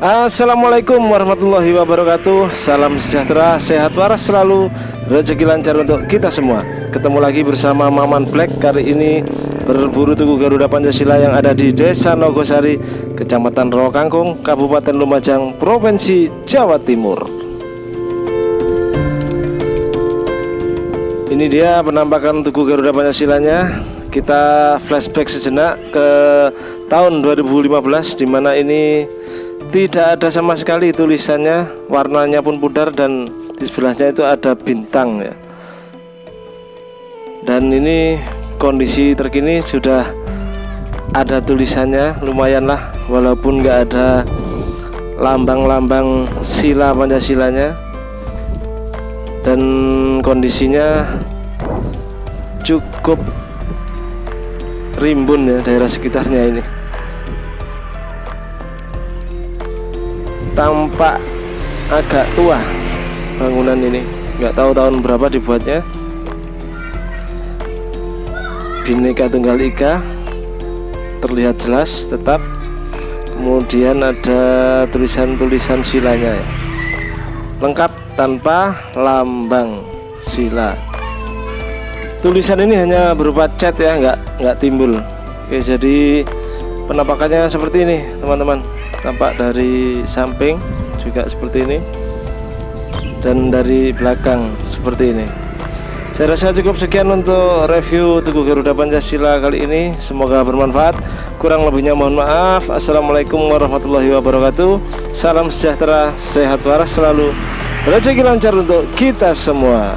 Assalamualaikum warahmatullahi wabarakatuh. Salam sejahtera, sehat waras selalu. Rezeki lancar untuk kita semua. Ketemu lagi bersama Maman Black Kali ini berburu tugu Garuda Pancasila Yang ada di Desa Nogosari Kecamatan Rokangkung Kabupaten Lumajang Provinsi Jawa Timur. Ini dia penampakan tugu Garuda Pancasilanya. Kita flashback sejenak ke tahun 2015 Di mana ini tidak ada sama sekali tulisannya warnanya pun pudar dan di sebelahnya itu ada bintang ya. Dan ini kondisi terkini sudah ada tulisannya lumayan lah walaupun nggak ada lambang-lambang sila Pancasilanya. Dan kondisinya cukup rimbun ya daerah sekitarnya ini tampak agak tua bangunan ini. Nggak tahu tahun berapa dibuatnya. Bineka Tunggal Ika terlihat jelas tetap. Kemudian ada tulisan-tulisan silanya ya. lengkap tanpa lambang sila. Tulisan ini hanya berupa cat ya nggak nggak timbul. Oke jadi penampakannya seperti ini teman-teman tampak dari samping juga seperti ini dan dari belakang seperti ini. Saya rasa cukup sekian untuk review Tugu Garuda Pancasila kali ini. Semoga bermanfaat. Kurang lebihnya mohon maaf. Assalamualaikum warahmatullahi wabarakatuh. Salam sejahtera sehat waras selalu. Rezeki lancar untuk kita semua